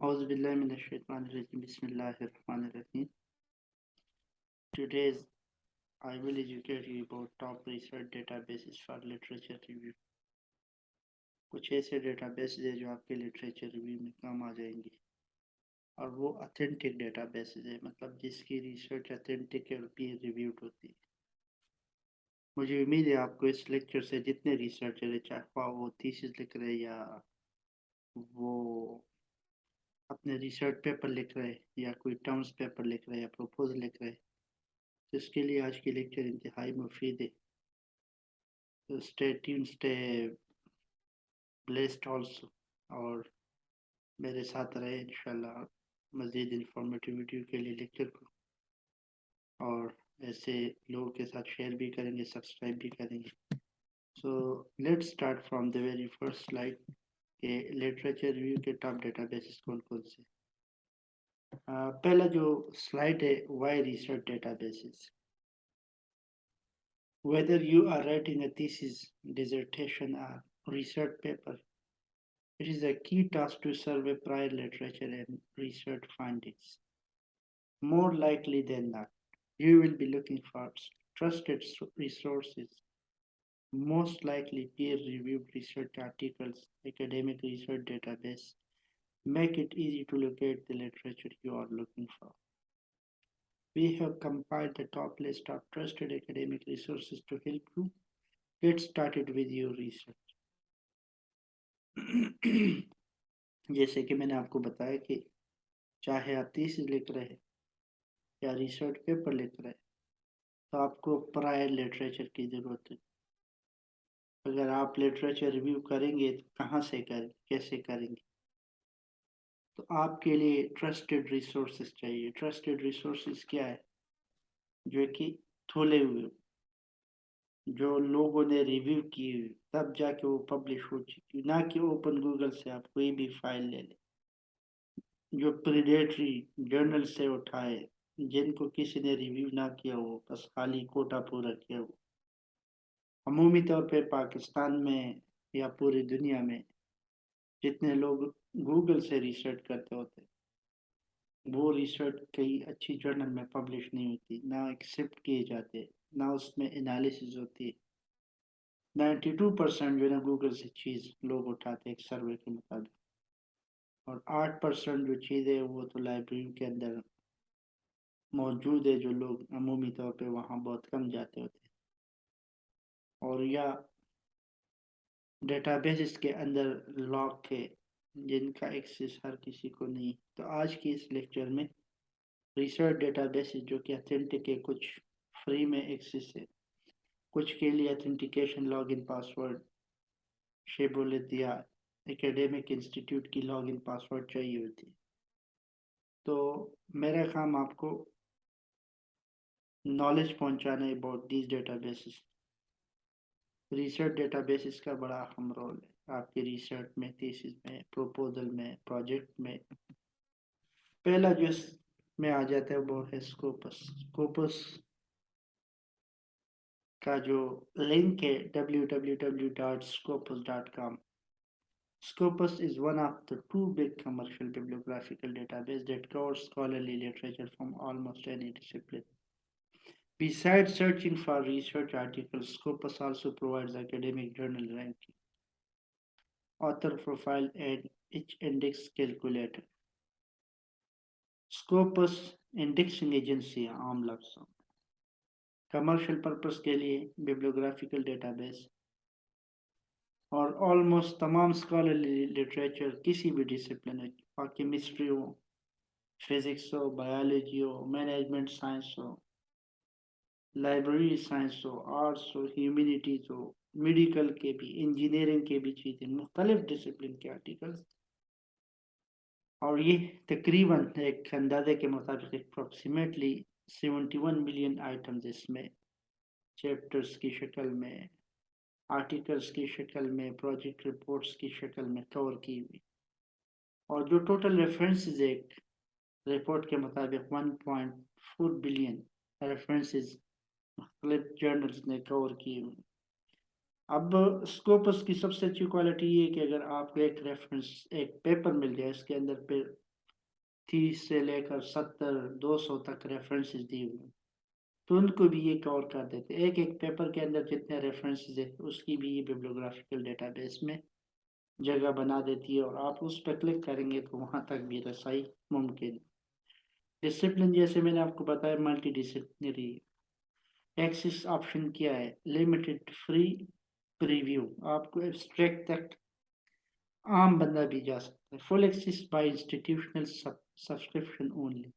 Bismillahirrahmanirrahim. Today's, I will educate you about top research databases for literature review. कुछ ऐसे database है जो आपके लिटरेचर रिव्यू में काम आ जाएँगे और वो अथेंटिक डेटाबेस है मतलब जिसकी रिसर्च अथेंटिक और पीयर रिव्यूड होती है मुझे उम्मीद है आपको इस लेक्चर से जितने रिसर्चर है, चाहे वो थीसिस लिख रहे या वो अपने रिसर्च पेपर लिख रहे या कोई टर्म्स पेपर लिख रहे या प्रपोजल लिख रहे तो इसके लिए आज की लेक्चर इंतहाई मुफीद है। तो stay tune stay blessed also और मेरे साथ रहे इंशाल्लाह मज़ीद इंफॉर्मेटिव वीडियो के लिए लेक्चर को। और ऐसे लोगों के साथ शेयर भी करेंगे सब्सक्राइब भी करेंगे। So let's start from the very first slide के लिटरेचर रिव्यू के टॉप डेटाबेसेस कौन कौन से पहला जो स्लाइड है why research databases whether you are writing a thesis, dissertation, or research paper, it is a key task to survey prior literature and research findings. More likely than not, you will be looking for trusted resources most likely peer-reviewed research articles, academic research database, make it easy to locate the literature you are looking for. We have compiled the top list of trusted academic resources to help you get started with your research. जैसे कि मैंने आपको बताया कि चाहे आप thesis लिख रहे हैं या रिसर्च पेपर लिख रहे हैं तो आपको प्रायर लिटरेचर की ज़रूरत है अगर आप लिटरेचर रिव्यू करेंगे तो कहाँ से करें, कैसे करेंगे? तो आपके लिए ट्रस्टेड रिसोर्सेज चाहिए। ट्रस्टेड रिसोर्सेज क्या है? जो कि थोले हुए जो लोगों ने रिव्यू की हुई तब जाके वो पब्लिश हो चुकी ना कि ओपन गूगल से आप कोई भी फ़ाइल ले लें। जो प्रीडेटरी जर्नल से उठाए, जिनको किसी ने रिव्यू ना किया हो, बस खाली कोटा पूरा किया हो। अमूमी तौर पे पाकिस्तान में या पूरी दुनिया में जितने लोग गूगल से रिसर्च करते होते, वो रिसर्च कई अच्छी जर्नल में पब्लिश नहीं होती, ना एक्सेप्ट किए जाते, ना उसमें एनालिसिस होती। नाइन्टी टू परसेंट जो है ना गूगल से चीज़ लोग उठाते एक सर्वे के मुताबिक। और आठ परसेंट जो चीज़ है वो तो लाइब्रेरी के अंदर मौजूद है जो लोग अमूमी तौर पे वहाँ बहुत कम जाते होते और या डेटाबेस के अंदर लॉक है जिनका एक्सेस हर किसी को नहीं। तो आज की इस लेक्चर में रिसर्च डेटाबेस जो कि अथेंटिक है, कुछ फ्री में एक्सेस है। कुछ के लिए अथेंटिकेशन लॉगिन पासवर्ड शेबुलत या एकेडमिक इंस्टीट्यूट की लॉगिन पासवर्ड चाहिए होती तो मेरा काम आपको नॉलेज पहुंचाना है about these databases research databases का बड़ा अहम रोल है आपकी रिसर्च में थीसिस में प्रपोजल में प्रोजेक्ट में पहला जो में आ जाता है वो है स्कोपस स्कोपस का जो लिंक है www.scopus.com Scopus is one of the two big commercial bibliographical database that covers scholarly literature from almost any discipline. Besides searching for research articles, Scopus also provides academic journal ranking, author profile, and each index calculator. Scopus indexing agency आम लफ्ज़ों commercial purpose के लिए बिब्लियोग्राफिकल database और almost तमाम scholarly literature किसी भी discipline हो chemistry हो फिजिक्स हो बायोलॉजी हो मैनेजमेंट साइंस हो library science हो, आर्ट्स हो, ह्यूमिनिटीज हो, मेडिकल के भी, इंजीनियरिंग के भी चीज़ें, मुख्तलिफ़ डिसिप्लिन के आर्टिकल्स। और ये तकरीबन एक अंदाजे के मुताबिक approximately seventy one million items इसमें चैप्टर्स की शक्ल में आर्टिकल्स की शक्ल में प्रोजेक्ट रिपोर्ट्स की शक्ल में कवर की हुई। और जो टोटल रेफरेंसेस एक रिपोर्ट के मुताबिक 1.4 बिलियन रेफरेंसेस मुख्तलिफ़ जर्नल्स ने कवर किए हुए अब स्कोपस की सबसे अच्छी क्वालिटी ये कि अगर आपको एक रेफरेंस एक पेपर मिल जाए, इसके अंदर फिर तीस से लेकर सत्तर, दो सौ तक रेफरेंसेस दिए हुए तो उनको भी ये कवर कर देते एक एक पेपर के अंदर जितने रेफरेंसेस है, उसकी भी ये बिब्लोग्राफिकल डेटाबेस में जगह बना देती है और आप उस पर क्लिक करेंगे तो वहाँ तक भी रसाई मुमकिन डिसिप्लिन जैसे मैंने आपको बताया मल्टी डिसिप्लिनरी एक्सिस ऑप्शन क्या है? लिमिटेड फ्री प्रीव्यू आपको एब्स्ट्रैक्ट तक आम बंदा भी जा सकता है। Full access by institutional subscription only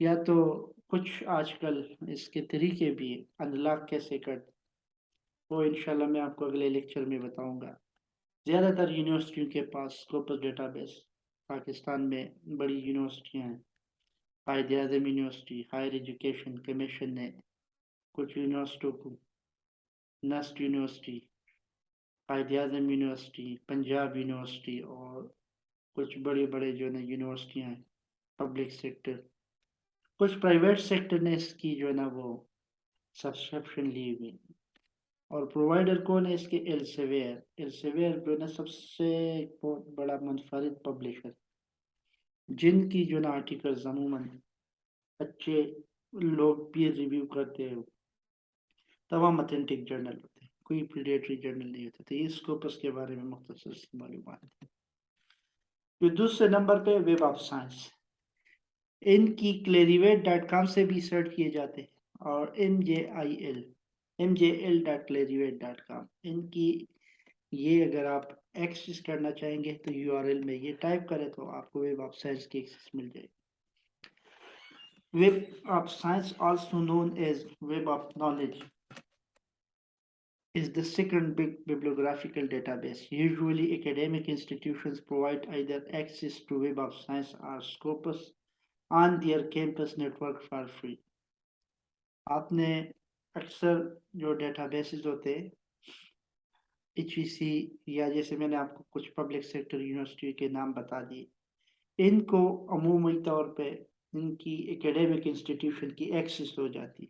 या तो कुछ आजकल इसके तरीके भी अनलॉक कैसे कर, वो इंशाल्लाह मैं आपको अगले लेक्चर में बताऊँगा। ज़्यादातर यूनिवर्सिटियों के पास स्कोपस डेटाबेस पाकिस्तान में बड़ी यूनिवर्सिटियाँ हैं। Quaid Azam university higher education commission ने कुछ यूनिवर्सिटियों को नस्ट यूनिवर्सिटी कायद अजम यूनिवर्सिटी पंजाब यूनिवर्सिटी और कुछ बड़े बड़े जो है यूनिवर्सिटियाँ हैं पब्लिक सेक्टर कुछ प्राइवेट सेक्टर ने इसकी जो है ना वो सब्सक्रिप्शन ली हुई और प्रोवाइडर कौन है इसके? एलसेवेयर एलसेवेयर जो है ना सबसे बहुत बड़ा मुनफरद पब्लिशर जिनकी जो ना आर्टिकल्स अमूमन अच्छे लोग पीयर रिव्यू करते हैं तमाम अथेंटिक जर्नल होते हैं। कोई प्रीडेटरी जर्नल नहीं होते तो इस स्कोपस के बारे में मुख्तर मालूम है। फिर दूसरे नंबर पे वेब ऑफ़ साइंस इनकी क्लेरिवेट डॉट कॉम से भी सर्च किए जाते हैं और M J I L M J L dot Clarivate dot com इनकी ये अगर आप एक्सेस करना चाहेंगे तो यू आर एल में ये टाइप करें तो आपको वेब ऑफ़ साइंस की एक्सेस मिल जाएगी। Web of Science also known as Web of Knowledge is the second big bibliographical database. Usually academic institutions provide either access to Web of Science or Scopus on their campus network for free. आपने अक्सर जो databases होते हैं H या जैसे मैंने आपको कुछ पब्लिक सेक्टर यूनिवर्सिटी के नाम बता दिए इनको अमूमी तौर पे इनकी एकेडमिक इंस्टीट्यूशन की एक्सेस हो जाती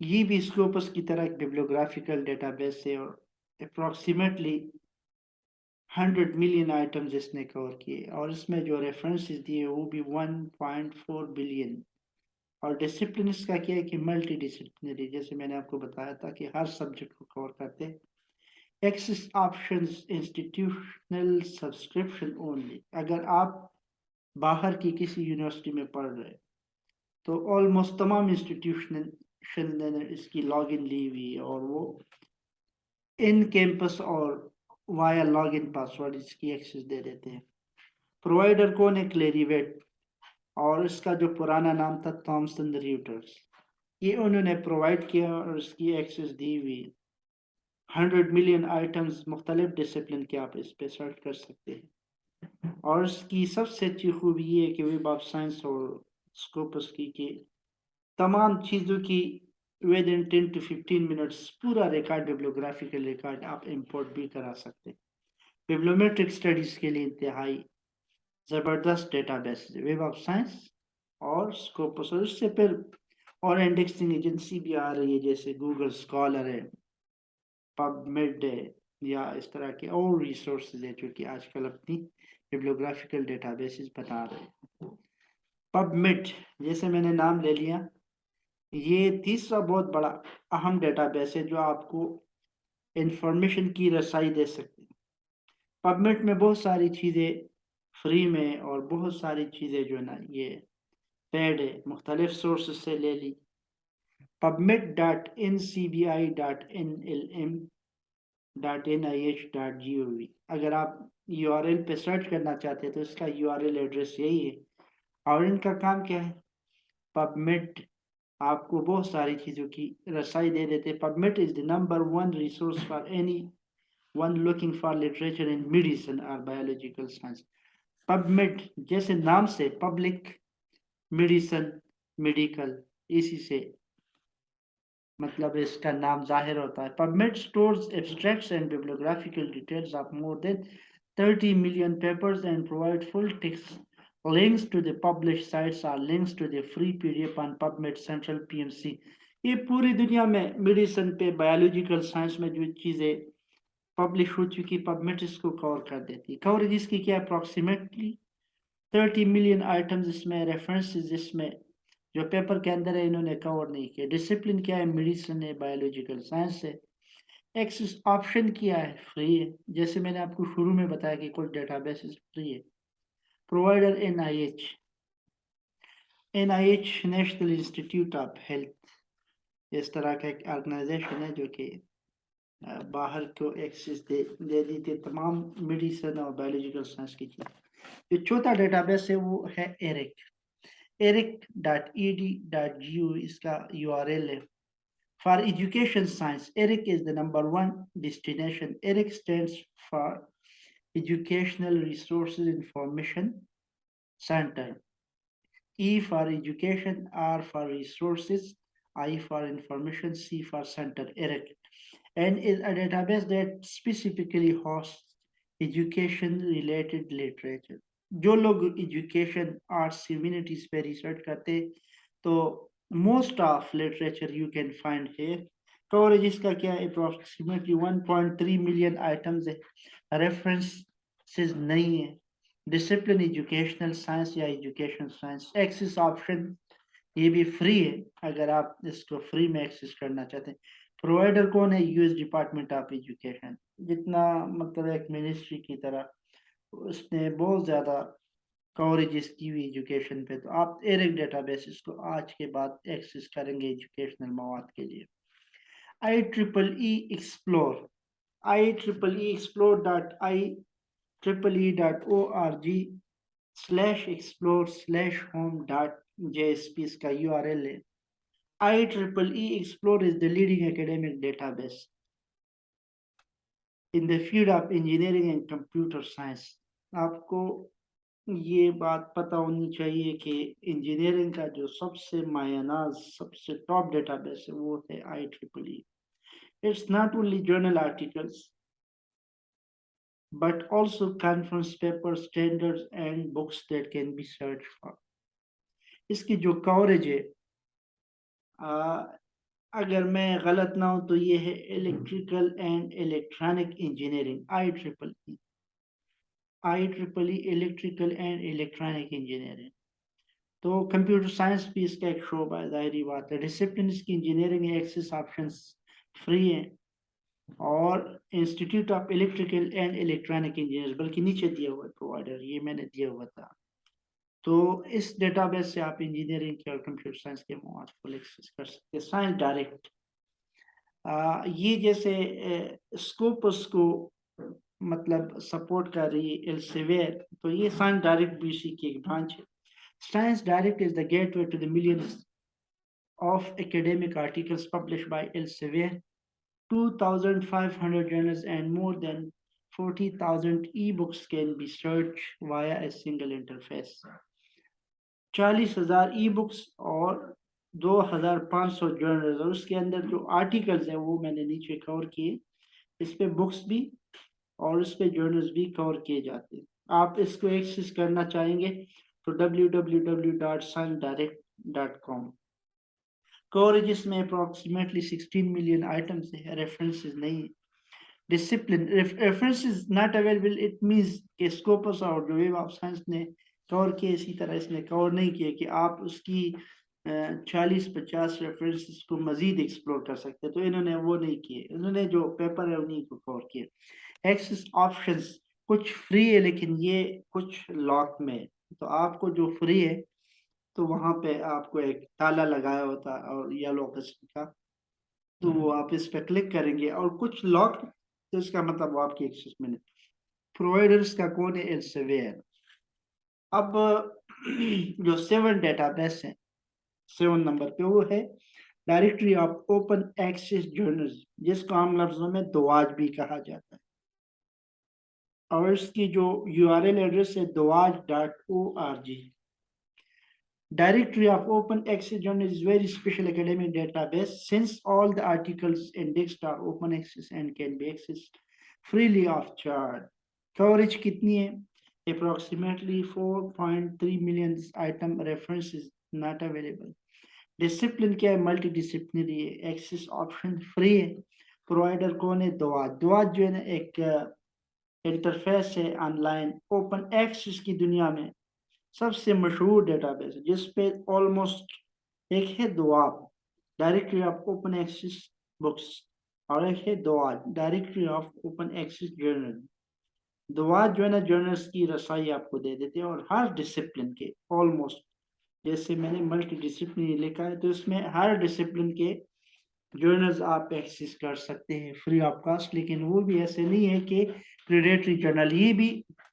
ये भी स्कोपस की तरह एक बिब्लियोग्राफिकल डेटाबेस है और अप्रॉक्सीमेटली हंड्रेड मिलियन आइटम्स इसने कवर किए और इसमें जो रेफरेंसेस दिए वो भी वन पॉइंट फोर बिलियन और डिसिप्लिन इसका क्या है कि मल्टी डिसिप्लिनरी जैसे मैंने आपको बताया था कि हर सब्जेक्ट को कवर करते हैं। Access option institutional subscription only अगर आप बाहर की किसी यूनिवर्सिटी में पढ़ रहे तो ऑलमोस्ट तमाम इंस्टीट्यूशन ने इसकी लॉग इन ली हुई और वो इन कैंपस और वाया लॉग इन पासवर्ड इसकी एक्सेस दे देते हैं। प्रोवाइडर कौन है? क्लेरीवेट और इसका जो पुराना नाम था थॉमसन रियूटर्स ये उन्होंने प्रोवाइड किया और इसकी एक्सेस दी हुई हंड्रेड मिलियन आइटम्स मुख्तलिफ़ डिसिप्लिन के आप इस पर सर्च कर सकते हैं। और इसकी सबसे अच्छी खूबी ये है कि वेब ऑफ़ साइंस और स्कोपस की कि तमाम चीज़ों की within ten to fifteen minutes पूरा रिकॉर्ड बिब्लोग्राफिकल रिकॉर्ड आप इंपोर्ट भी करा सकते हैं। बिब्लोमेट्रिक स्टडीज़ के लिए इंतहाई ज़बरदस्त डेटाबेस वेब ऑफ़ साइंस और स्कोपस और इससे फिर और इंडेक्सिंग एजेंसी भी आ रही है, जैसे गूगल स्कॉलर है पबमेड है, या इस तरह के और रिसोर्सेज है जो कि आजकल अपनी बिब्लियोग्राफिकल डेटाबेसेस बता रहे हैं। पबमेड जैसे मैंने नाम ले लिया ये तीसरा बहुत बड़ा अहम डेटाबेस है जो आपको इंफॉर्मेशन की रसाई दे सकते हैं। पबमेट में बहुत सारी चीज़ें फ्री में और बहुत सारी चीज़ें जो है ना ये पेड है, मुख्तलिफ़ सोर्स से ले ली। PubMed dot N C B I dot N L M dot N I H dot G O V अगर आप यू आर एल पर सर्च करना चाहते हैं तो इसका यू आर एल एड्रेस यही है। और इनका काम क्या है? पबमिट आपको बहुत सारी चीज़ों की रसाई दे देते PubMed is the number one resource for anyone looking for literature in medicine और बायोलॉजिकल साइंस पबमेड जैसे नाम से पब्लिक मेडिसन मेडिकल इसी से मतलब इसका नाम ज़ाहिर होता है। PubMed stores abstracts and bibliographical details of more than 30 million papers and provide full text links to the published sites or links to the free pdf on pubmed central pmc ये पूरी दुनिया में मेडिसिन पे biological science में जो चीज़ें publish हो चुकी पबमेट इसको कवर कर देती है। कवरेज इसकी क्या अप्रॉक्सीमेटली थर्टी मिलियन आइटम्स इसमें रेफरेंसेस इसमें, जो पेपर के अंदर है, इन्होंने कवर नहीं किया। डिसिप्लिन क्या है? मेडिसिन है बायोलॉजिकल साइंस है। एक्सेस ऑप्शन किया है? फ्री है। जैसे मैंने आपको शुरू में बताया कि कुछ डेटाबेस फ्री है। N I H National Institute of Health इस तरह का एक ऑर्गेनाइजेशन है जो कि बाहर को एक्सेस दे दे दी थी तमाम मेडिसिन और बायोलॉजिकल साइंस की चीज़। जो चौथा डेटाबेस है वो है ERIC ERIC dot E D dot G U इसका यू आर एल है। For education science ERIC is the number one destination ERIC stand for Educational resource information centre E for education, R for resources, I for information, C for center, ERIC. And is a database that specifically hosts education related literature. जो लोग education arts humanities पे research करते तो most of literature you can find here coverage इसका क्या है approximately 1.3 million items है references नहीं है डिसिप्लिन एजुकेशनल साइंस या एजुकेशन साइंस एक्सेस ऑप्शन ये भी फ्री है अगर आप इसको फ्री में एक्सेस करना चाहते हैं प्रोवाइडर कौन है यूएस डिपार्टमेंट ऑफ़ एजुकेशन जितना मतलब एक मिनिस्ट्री की तरह उसने बहुत ज़्यादा कवरेज की हुई एजुकेशन पे तो आप एरिक डेटाबेसिस को आज के बाद एक्सेस करेंगे एजुकेशनल मवाद के लिए explore dot I triple slash explore slash home dot jsp इसका URL है IEEE Explore is the leading academic database in the field of engineering and computer science. आपको ये बात पता होनी चाहिए कि इंजीनियरिंग का जो सबसे मायनाज सबसे टॉप डेटाबेस है वो है I triple E it's not only journal articles but also conference papers, standards, and books that can be searched for. इसकी जो कवरेज है आ, अगर मैं गलत ना हूँ तो ये है electrical and electronic engineering I triple E I triple E electrical and electronic engineering तो कंप्यूटर साइंस भी इसका एक शोबा ज़ाहिर बात है। डिसिप्लिन इसकी इंजीनियरिंग एक्सेस ऑप्शंस फ्री हैं। और Institute of Electrical and Electronic Engineer बल्कि नीचे दिया हुआ है प्रोवाइडर ये मैंने दिया हुआ था। तो इस डेटाबेस से आप इंजीनियरिंग के और कंप्यूटर साइंस के मवाद को एक्सेस कर सकते हैं। साइंस डायरेक्ट ये जैसे स्कोपस को मतलब सपोर्ट कर रही है एल्सेवेयर तो ये साइंस डायरेक्ट इसी की एक ब्रांच है। Science Direct is the gateway to the millions of academic articles published by Elsevier 2,500 journals and more than 40,000 ebooks can be searched via a single interface. चालीस हज़ार ई बुक्स और 2,500 journals और उसके अंदर जो आर्टिकल्स हैं वो मैंने नीचे कवर किए इस पे बुक्स भी और इस पे जर्नल्स भी कवर किए जाते हैं आप इसको एक्सेस करना चाहेंगे तो www.sundirect.com कवरेज में अप्रोक्सीमेटली 16 मिलियन आइटम्स है रेफरेंसेस नहीं है। Discipline references not available it means कि स्कोपस और वेब ऑफ़ साइंस ने कवर किए इसी तरह इसने कवर नहीं किया कि आप उसकी चालीस पचास रेफरेंसेस को मजीद एक्सप्लोर कर सकते तो इन्होंने वो नहीं किए। इन्होंने जो पेपर है, उन्हीं को कवर किए एक्सेस ऑप्शंस कुछ फ्री है, लेकिन ये कुछ लॉक में तो आपको जो फ्री है तो वहाँ पे आपको एक ताला लगाया होता है और येलो किस्म का। तो वो आप इस पर क्लिक करेंगे और कुछ लॉक तो इसका मतलब वो आपकी एक्सेस में प्रोवाइडर्स का कौन है? एल्सेवियर अब जो सेवन डेटाबेस है सेवन नंबर पे वो है। Directory of Open Access Journals जिसको आम लफ्जों में दुआज भी कहा जाता है। और इसकी जो यूआरएल एड्रेस है DOAJ dot O R G Directory of Open Access Journal is very special academic database since all the articles indexed are open access and can be accessed freely of charge. Coverage kitni hai? Approximately 4.3 million item references not available. Discipline क्या है multidisciplinary है access option free है provider कौन है दुआत दुआत जो है एक interface है ऑनलाइन ओपन एक्सेस की दुनिया में सबसे मशहूर डेटाबेस जिस पे ऑलमोस्ट एक है DOAB Directory of Open Access Books और एक है DOAJ Directory of Open Access Journal DOAJ जो है ना जर्नल्स की रसाई आपको दे देते हैं और हर डिसिप्लिन के ऑलमोस्ट जैसे मैंने मल्टी डिसिप्लिन लिखा है तो इसमें हर डिसिप्लिन के जर्नल्स आप एक्सेस कर सकते हैं फ्री ऑफ़ कास्ट लेकिन वो भी ऐसे नहीं है कि प्रीडेटरी जर्नल ये भी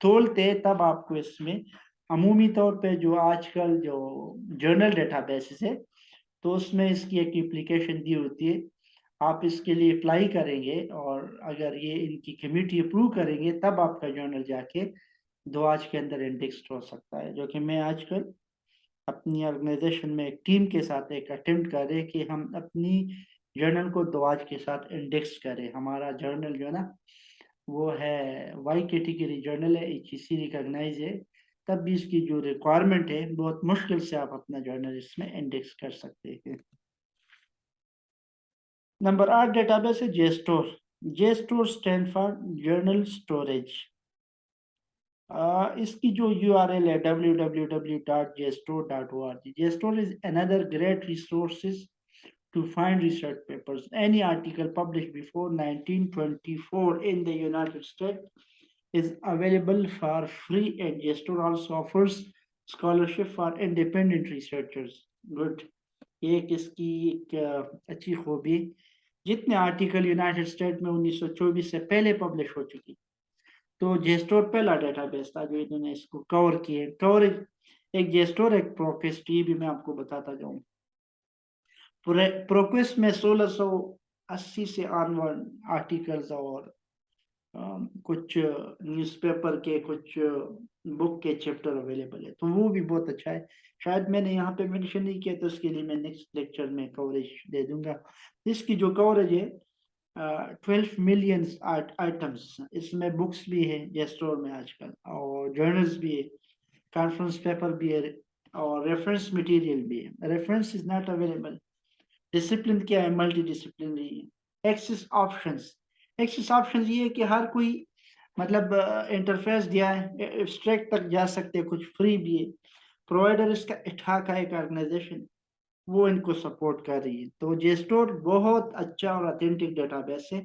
तोलते तब आपको इसमें अमूमी तौर पे जो आजकल जो जर्नल डेटाबेसिस है तो उसमें इसकी एक एप्लीकेशन दी होती है। आप इसके लिए अप्लाई करेंगे और अगर ये इनकी कमेटी अप्रूव करेंगे, तब आपका जर्नल जाके दो आज के अंदर इंडेक्स हो सकता है। जो कि मैं आजकल अपनी ऑर्गेनाइजेशन में एक टीम के साथ एक अटेम्प्ट करें कि हम अपनी जर्नल को दवाज के साथ इंडेक्स करें। हमारा जर्नल जो है ना, वो है वाई कैटेगरी जर्नल है एच रिकॉग्नाइज है। तब भी इसकी जो रिक्वायरमेंट है, बहुत मुश्किल से आप अपना जर्नल इसमें इंडेक्स कर सकते हैं। नंबर आठ डेटाबेस है JSTOR JSTOR stand for journal storage इसकी जो यू आर एल है W W W dot JSTOR dot O R G JSTOR is another great resources to find research papers. Any article published before 1924 in the United States is available for free and Gestor also offers scholarship for independent researchers. Good. एक इसकी एक अच्छी खूबी जितने article United state में 1924 से पहले publish हो चुकी तो जेस्टोर पहला डेटाबेस था जो इन्होंने इसको कवर किए कवरेज एक जेस्टोर एक प्रोकेस्टी भी मैं आपको बताता जाऊँ प्रोक्वेस्ट में 1680 से ऑनवर्ड आर्टिकल्स और कुछ न्यूज़पेपर के कुछ बुक के चैप्टर अवेलेबल है। तो वो भी बहुत अच्छा है। शायद मैंने यहाँ पे मेंशन नहीं किया तो उसके लिए मैं नेक्स्ट लेक्चर में कवरेज दे दूँगा। इसकी जो कवरेज है ट्वेल्व मिलियन आइटम्स इसमें बुक्स भी है जेस्टोर में आजकल, और जर्नल्स भी है कॉन्फ्रेंस पेपर भी है, और रेफरेंस मटेरियल भी है। Reference is not available discipline क्या है? Multidisciplinary access options access option ये है कि हर कोई मतलब इंटरफेस दिया है एब्स्ट्रैक्ट तक जा सकते हैं, कुछ फ्री भी है। प्रोवाइडर इसका इठा का एक ऑर्गेनाइजेशन वो इनको सपोर्ट कर रही है। तो जेस्टोर बहुत अच्छा और अथेंटिक डेटाबेस है।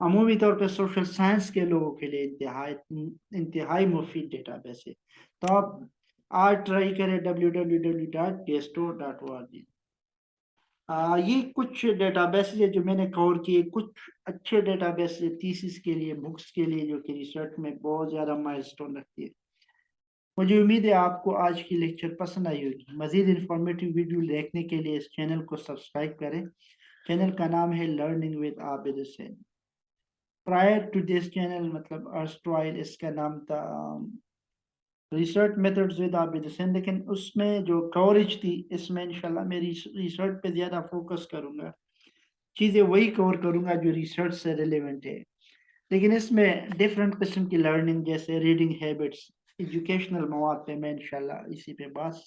अमूमी तौर पर सोशल साइंस के लोगों के लिए इंतहाई इंतहाई मुफीद डेटाबेस है। तो आप आज ट्राई करें W W W dot JSTOR dot O R G आ, ये कुछ डेटाबेस है जो मैंने कवर किए कुछ अच्छे डेटाबेस थीसिस के लिए बुक्स के लिए जो कि रिसर्च में बहुत ज़्यादा माइलस्टोन रखती है। मुझे उम्मीद है आपको आज की लेक्चर पसंद आई होगी। मज़ीद इंफॉर्मेटिव वीडियो देखने के लिए इस चैनल को सब्सक्राइब करें। चैनल का नाम है learning with Abid Hussain prior to this channel मतलब अर्स्ट्रॉयल इसका नाम था research methods with Abid Hussain लेकिन उसमें जो कवरेज थी, इसमें इंशाल्लाह मैं रिसर्च पे ज़्यादा फोकस करूँगा। चीज़ें वही कवर करूँगा जो रिसर्च से रिलेवेंट है। लेकिन इसमें डिफरेंट किस्म की लर्निंग जैसे रीडिंग हैबिट्स एजुकेशनल मवाद पे मैं इंशाल्लाह इसी पे बात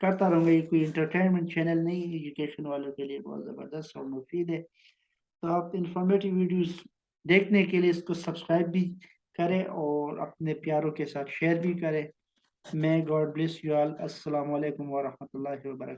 करता रहूँगा। ये कोई इंटरटेनमेंट चैनल नहीं है एजुकेशन वालों के लिए बहुत ज़बरदस्त और मुफीद है। तो आप इंफॉर्मेटिव वीडियोस देखने के लिए इसको सब्सक्राइब भी करें और अपने प्यारों के साथ शेयर भी करें। May God bless you all. Assalamu alaikum wa rahmatullahi wa barakatuh.